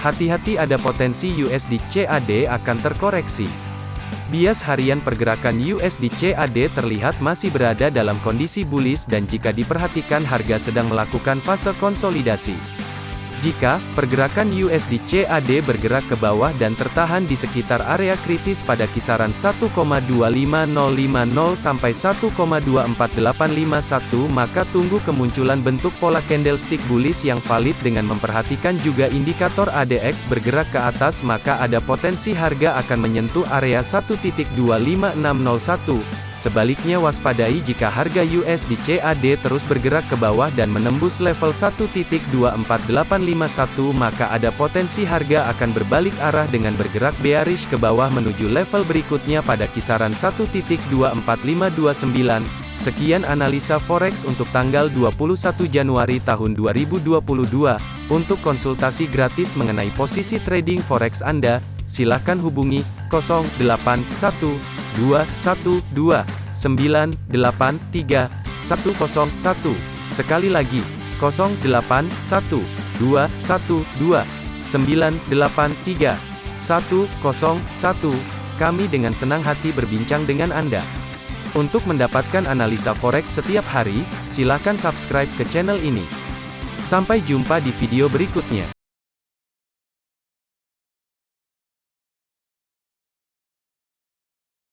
Hati-hati ada potensi USD CAD akan terkoreksi. Bias harian pergerakan USD CAD terlihat masih berada dalam kondisi bullish dan jika diperhatikan harga sedang melakukan fase konsolidasi. Jika pergerakan USD CAD bergerak ke bawah dan tertahan di sekitar area kritis pada kisaran 1,25050 sampai 1,24851 maka tunggu kemunculan bentuk pola candlestick bullish yang valid dengan memperhatikan juga indikator ADX bergerak ke atas maka ada potensi harga akan menyentuh area 1.25601 Sebaliknya waspadai jika harga USD CAD terus bergerak ke bawah dan menembus level 1.24851 maka ada potensi harga akan berbalik arah dengan bergerak bearish ke bawah menuju level berikutnya pada kisaran 1.24529. Sekian analisa forex untuk tanggal 21 Januari tahun 2022. Untuk konsultasi gratis mengenai posisi trading forex Anda, silakan hubungi 081212 983 101. Sekali lagi, 081212 983 101. Kami dengan senang hati berbincang dengan Anda. Untuk mendapatkan analisa forex setiap hari, silakan subscribe ke channel ini. Sampai jumpa di video berikutnya.